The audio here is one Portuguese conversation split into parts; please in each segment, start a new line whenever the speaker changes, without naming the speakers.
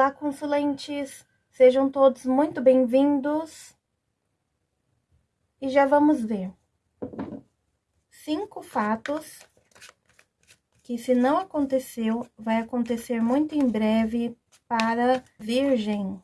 Olá, consulentes! Sejam todos muito bem-vindos. E já vamos ver cinco fatos que, se não aconteceu, vai acontecer muito em breve para Virgem.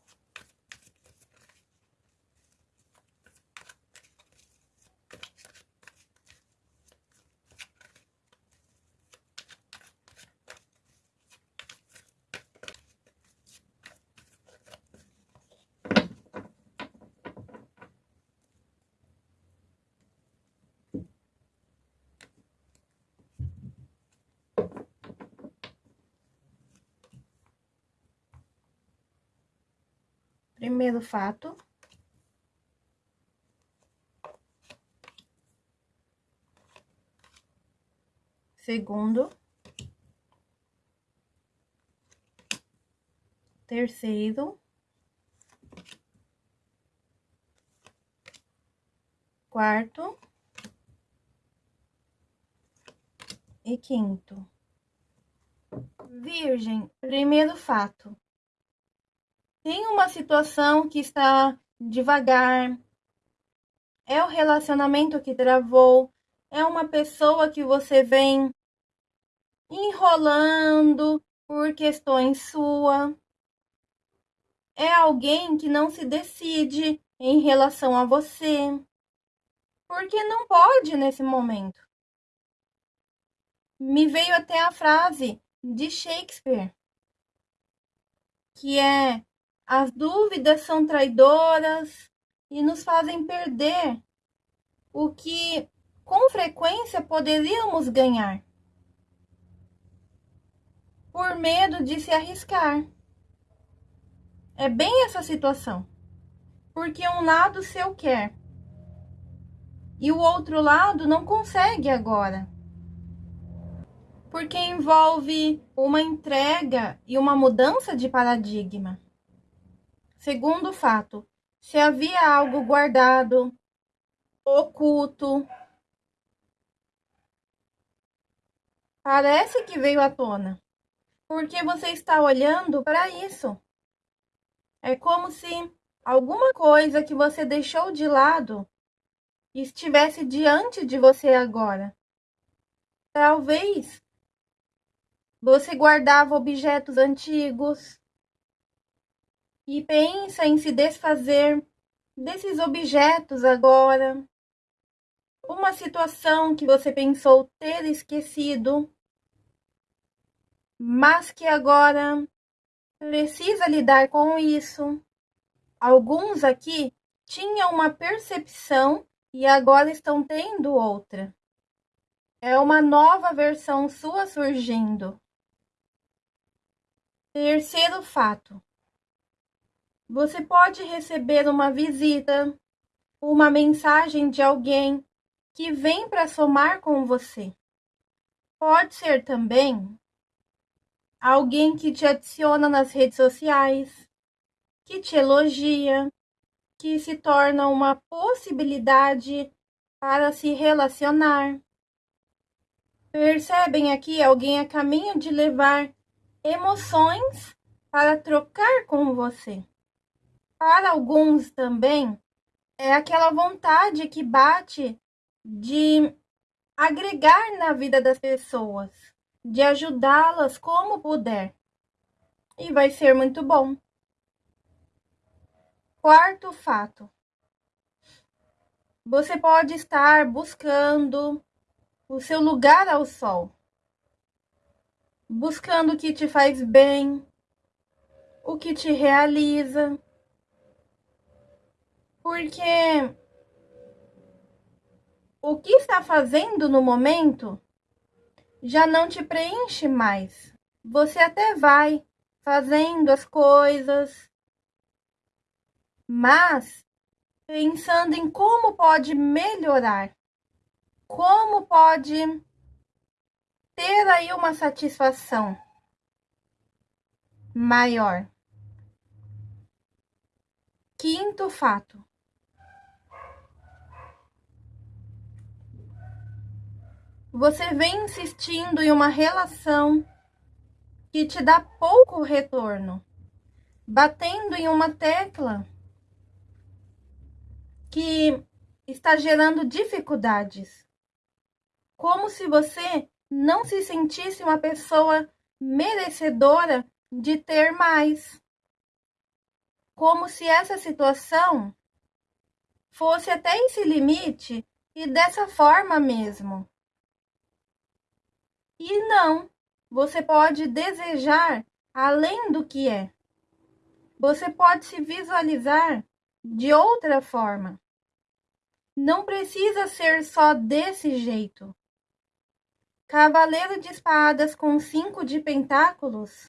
Primeiro fato. Segundo. Terceiro. Quarto. E quinto. Virgem, primeiro fato tem uma situação que está devagar, é o relacionamento que travou, é uma pessoa que você vem enrolando por questões sua. É alguém que não se decide em relação a você. Porque não pode nesse momento. Me veio até a frase de Shakespeare, que é as dúvidas são traidoras e nos fazem perder o que com frequência poderíamos ganhar por medo de se arriscar. É bem essa situação. Porque um lado seu quer e o outro lado não consegue agora. Porque envolve uma entrega e uma mudança de paradigma. Segundo fato, se havia algo guardado, oculto, parece que veio à tona, porque você está olhando para isso. É como se alguma coisa que você deixou de lado estivesse diante de você agora. Talvez você guardava objetos antigos, e pensa em se desfazer desses objetos agora. Uma situação que você pensou ter esquecido, mas que agora precisa lidar com isso. Alguns aqui tinham uma percepção e agora estão tendo outra. É uma nova versão sua surgindo. Terceiro fato. Você pode receber uma visita, uma mensagem de alguém que vem para somar com você. Pode ser também alguém que te adiciona nas redes sociais, que te elogia, que se torna uma possibilidade para se relacionar. Percebem aqui alguém a caminho de levar emoções para trocar com você. Para alguns também, é aquela vontade que bate de agregar na vida das pessoas, de ajudá-las como puder. E vai ser muito bom. Quarto fato. Você pode estar buscando o seu lugar ao sol, buscando o que te faz bem, o que te realiza, porque o que está fazendo no momento já não te preenche mais. Você até vai fazendo as coisas, mas pensando em como pode melhorar, como pode ter aí uma satisfação maior. Quinto fato. Você vem insistindo em uma relação que te dá pouco retorno. batendo em uma tecla que está gerando dificuldades. Como se você não se sentisse uma pessoa merecedora de ter mais. Como se essa situação fosse até esse limite e dessa forma mesmo. E não, você pode desejar além do que é. Você pode se visualizar de outra forma. Não precisa ser só desse jeito. Cavaleiro de espadas com cinco de pentáculos.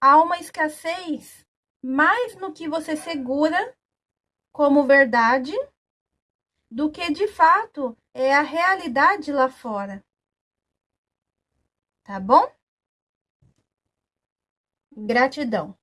Há uma escassez mais no que você segura como verdade do que de fato é a realidade lá fora. Tá bom? Gratidão.